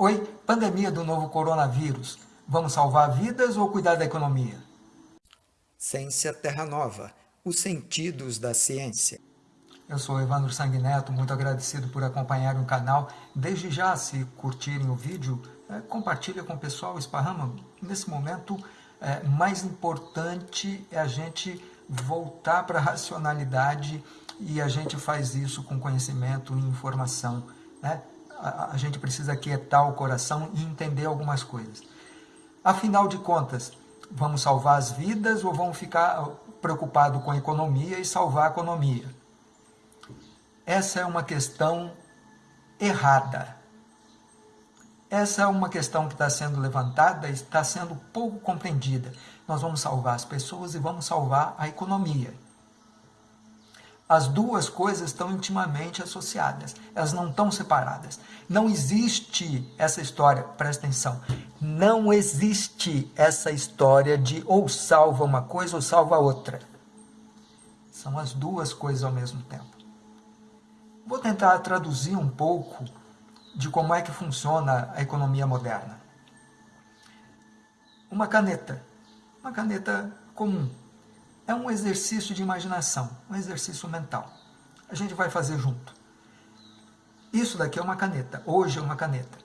Oi, pandemia do novo coronavírus. Vamos salvar vidas ou cuidar da economia? Ciência Terra Nova, os sentidos da ciência. Eu sou Evandro Sanguineto, muito agradecido por acompanhar o canal. Desde já, se curtirem o vídeo, é, compartilha com o pessoal, esparrama. Nesse momento, é, mais importante é a gente voltar para a racionalidade e a gente faz isso com conhecimento e informação. Né? A, gente precisa quietar o coração e entender algumas coisas. Afinal de contas, vamos salvar as vidas ou vamos ficar preocupados com a economia e salvar a economia? Essa é uma questão errada. Essa é uma questão que está sendo levantada e está sendo pouco compreendida. Nós vamos salvar as pessoas e vamos salvar a economia. As duas coisas estão intimamente associadas, elas não estão separadas. Não existe essa história, presta atenção, não existe essa história de ou salva uma coisa ou salva outra. São as duas coisas ao mesmo tempo. Vou tentar traduzir um pouco de como é que funciona a economia moderna. Uma caneta, uma caneta comum, é um exercício de imaginação, um exercício mental. A gente vai fazer junto. Isso daqui é uma caneta, hoje é uma caneta.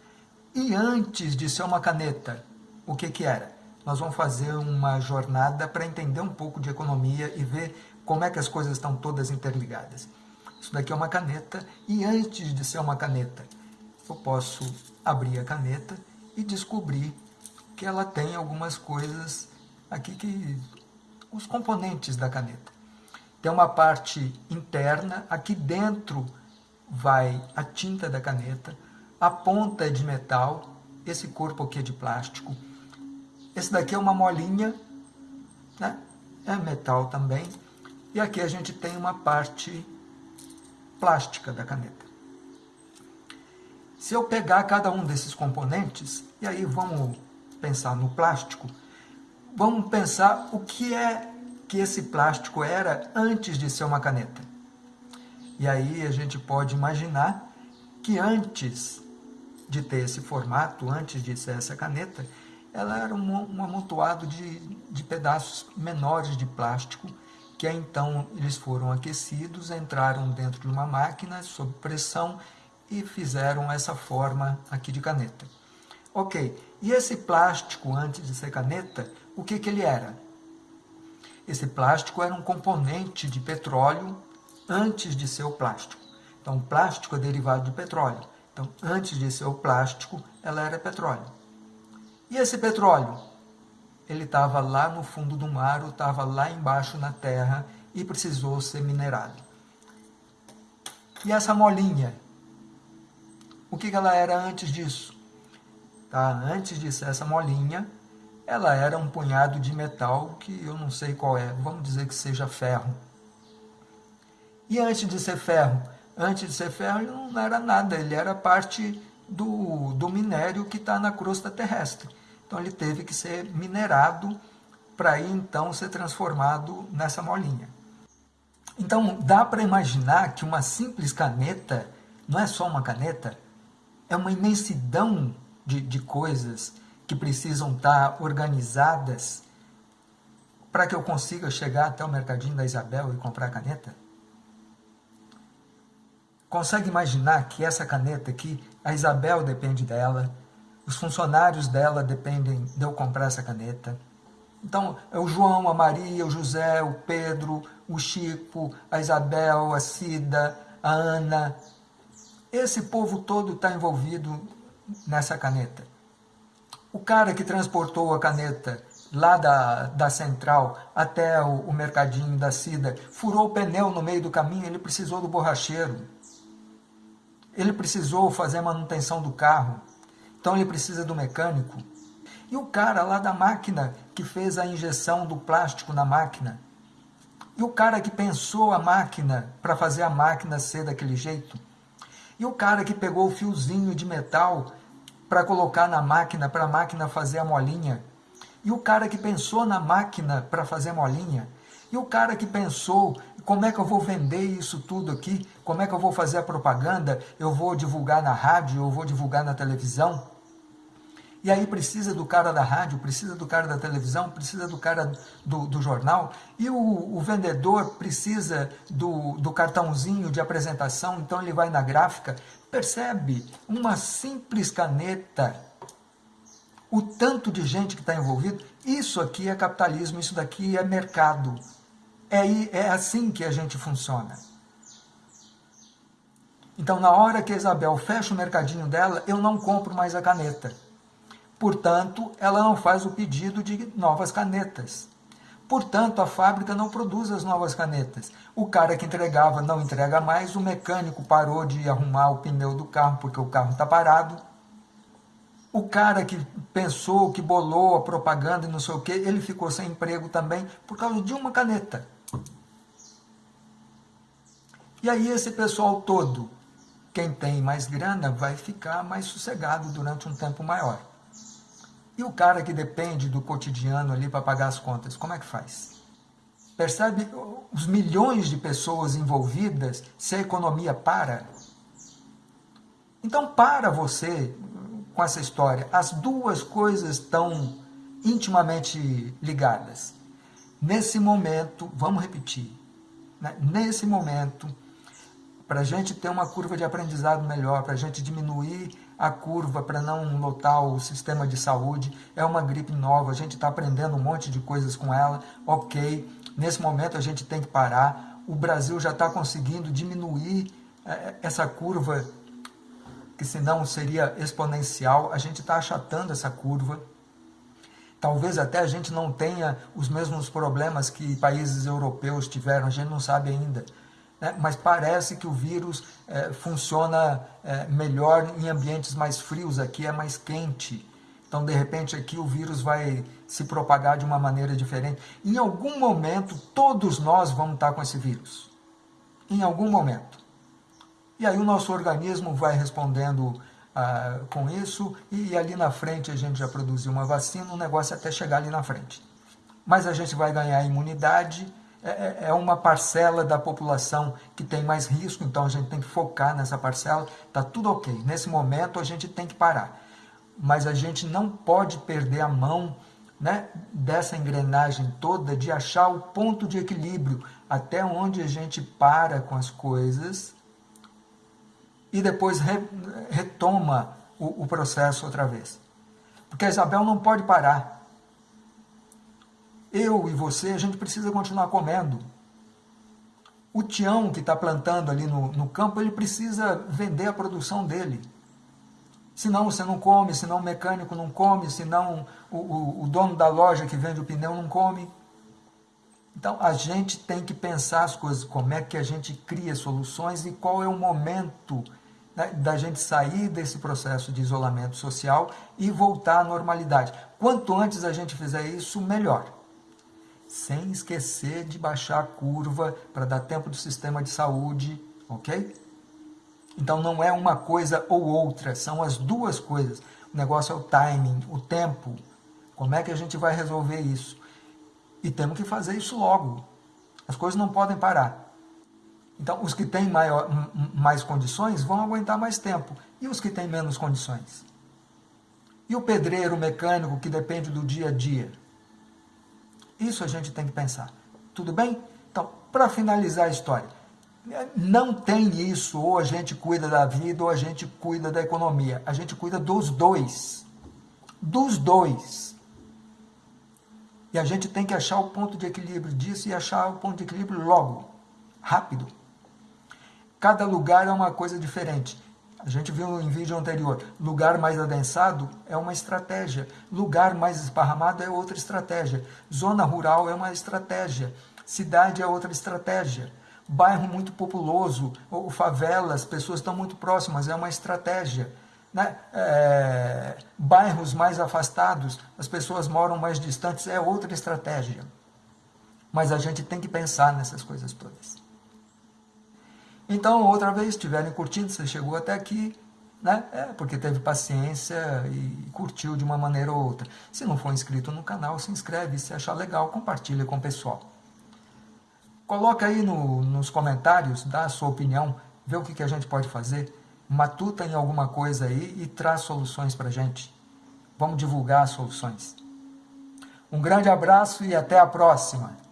E antes de ser uma caneta, o que que era? Nós vamos fazer uma jornada para entender um pouco de economia e ver como é que as coisas estão todas interligadas. Isso daqui é uma caneta e antes de ser uma caneta, eu posso abrir a caneta e descobrir que ela tem algumas coisas aqui que os componentes da caneta. Tem uma parte interna, aqui dentro vai a tinta da caneta, a ponta é de metal, esse corpo aqui é de plástico, esse daqui é uma molinha, né? é metal também, e aqui a gente tem uma parte plástica da caneta. Se eu pegar cada um desses componentes, e aí vamos pensar no plástico, vamos pensar o que é que esse plástico era antes de ser uma caneta. E aí a gente pode imaginar que antes de ter esse formato, antes de ser essa caneta, ela era um, um amontoado de, de pedaços menores de plástico que então eles foram aquecidos, entraram dentro de uma máquina sob pressão e fizeram essa forma aqui de caneta. Ok, e esse plástico antes de ser caneta, o que, que ele era? Esse plástico era um componente de petróleo antes de ser o plástico. Então, o plástico é derivado de petróleo. Então, antes de ser o plástico, ela era petróleo. E esse petróleo? Ele estava lá no fundo do mar, ou estava lá embaixo na terra e precisou ser minerado. E essa molinha? O que ela era antes disso? Tá? Antes de ser essa molinha, ela era um punhado de metal que eu não sei qual é, vamos dizer que seja ferro. E antes de ser ferro? Antes de ser ferro ele não era nada, ele era parte do, do minério que está na crosta terrestre. Então ele teve que ser minerado para aí então ser transformado nessa molinha. Então dá para imaginar que uma simples caneta, não é só uma caneta, é uma imensidão de, de coisas que precisam estar organizadas para que eu consiga chegar até o mercadinho da Isabel e comprar a caneta? Consegue imaginar que essa caneta aqui, a Isabel depende dela, os funcionários dela dependem de eu comprar essa caneta. Então, é o João, a Maria, o José, o Pedro, o Chico, a Isabel, a Cida, a Ana. Esse povo todo está envolvido nessa caneta. O cara que transportou a caneta lá da, da central até o, o mercadinho da Cida, furou o pneu no meio do caminho, ele precisou do borracheiro. Ele precisou fazer a manutenção do carro. Então ele precisa do mecânico. E o cara lá da máquina que fez a injeção do plástico na máquina. E o cara que pensou a máquina para fazer a máquina ser daquele jeito. E o cara que pegou o fiozinho de metal para colocar na máquina, para a máquina fazer a molinha. E o cara que pensou na máquina para fazer a molinha. E o cara que pensou, como é que eu vou vender isso tudo aqui? Como é que eu vou fazer a propaganda? Eu vou divulgar na rádio, eu vou divulgar na televisão? E aí precisa do cara da rádio, precisa do cara da televisão, precisa do cara do, do jornal. E o, o vendedor precisa do, do cartãozinho de apresentação, então ele vai na gráfica. Percebe? Uma simples caneta, o tanto de gente que está envolvido. Isso aqui é capitalismo, isso daqui é mercado. É, é assim que a gente funciona. Então, na hora que a Isabel fecha o mercadinho dela, eu não compro mais a caneta. Portanto, ela não faz o pedido de novas canetas. Portanto, a fábrica não produz as novas canetas. O cara que entregava não entrega mais, o mecânico parou de arrumar o pneu do carro porque o carro está parado. O cara que pensou, que bolou a propaganda e não sei o que, ele ficou sem emprego também por causa de uma caneta. E aí esse pessoal todo quem tem mais grana vai ficar mais sossegado durante um tempo maior. E o cara que depende do cotidiano ali para pagar as contas, como é que faz? Percebe os milhões de pessoas envolvidas se a economia para? Então para você com essa história. As duas coisas estão intimamente ligadas. Nesse momento, vamos repetir, né? nesse momento, para a gente ter uma curva de aprendizado melhor, para a gente diminuir a curva para não lotar o sistema de saúde. É uma gripe nova, a gente está aprendendo um monte de coisas com ela, ok. Nesse momento a gente tem que parar. O Brasil já está conseguindo diminuir é, essa curva, que senão seria exponencial. A gente está achatando essa curva. Talvez até a gente não tenha os mesmos problemas que países europeus tiveram, a gente não sabe ainda né? mas parece que o vírus é, funciona é, melhor em ambientes mais frios, aqui é mais quente. Então, de repente, aqui o vírus vai se propagar de uma maneira diferente. Em algum momento, todos nós vamos estar com esse vírus. Em algum momento. E aí o nosso organismo vai respondendo ah, com isso, e ali na frente a gente já produziu uma vacina, o negócio é até chegar ali na frente. Mas a gente vai ganhar imunidade, é, é, é uma parcela da população que tem mais risco, então a gente tem que focar nessa parcela, está tudo ok. Nesse momento a gente tem que parar. Mas a gente não pode perder a mão né, dessa engrenagem toda de achar o ponto de equilíbrio, até onde a gente para com as coisas e depois re, retoma o, o processo outra vez. Porque a Isabel não pode parar eu e você, a gente precisa continuar comendo. O Tião que está plantando ali no, no campo, ele precisa vender a produção dele. Senão você não come, senão o mecânico não come, senão o, o, o dono da loja que vende o pneu não come. Então a gente tem que pensar as coisas, como é que a gente cria soluções e qual é o momento né, da gente sair desse processo de isolamento social e voltar à normalidade. Quanto antes a gente fizer isso, melhor sem esquecer de baixar a curva para dar tempo do sistema de saúde, ok? Então não é uma coisa ou outra, são as duas coisas. O negócio é o timing, o tempo. Como é que a gente vai resolver isso? E temos que fazer isso logo. As coisas não podem parar. Então, os que têm maior, mais condições vão aguentar mais tempo. E os que têm menos condições? E o pedreiro, mecânico, que depende do dia a dia? Isso a gente tem que pensar. Tudo bem? Então, para finalizar a história, não tem isso, ou a gente cuida da vida ou a gente cuida da economia. A gente cuida dos dois. Dos dois. E a gente tem que achar o ponto de equilíbrio disso e achar o ponto de equilíbrio logo, rápido. Cada lugar é uma coisa diferente. A gente viu em vídeo anterior, lugar mais adensado é uma estratégia, lugar mais esparramado é outra estratégia, zona rural é uma estratégia, cidade é outra estratégia, bairro muito populoso, ou favelas, pessoas estão muito próximas, é uma estratégia. Né? É, bairros mais afastados, as pessoas moram mais distantes, é outra estratégia. Mas a gente tem que pensar nessas coisas todas. Então, outra vez, estiverem curtindo, você chegou até aqui, né? É porque teve paciência e curtiu de uma maneira ou outra. Se não for inscrito no canal, se inscreve. Se achar legal, compartilha com o pessoal. Coloca aí no, nos comentários, dá a sua opinião, vê o que, que a gente pode fazer, matuta em alguma coisa aí e traz soluções para gente. Vamos divulgar as soluções. Um grande abraço e até a próxima!